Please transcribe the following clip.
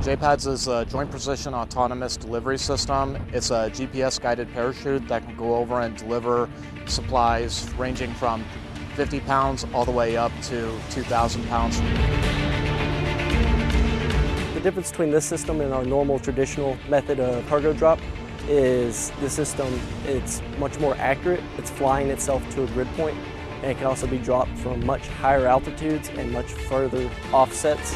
JPADS is a Joint Precision Autonomous Delivery System. It's a GPS guided parachute that can go over and deliver supplies ranging from 50 pounds all the way up to 2,000 pounds. The difference between this system and our normal traditional method of cargo drop is the system, it's much more accurate. It's flying itself to a grid point and it can also be dropped from much higher altitudes and much further offsets.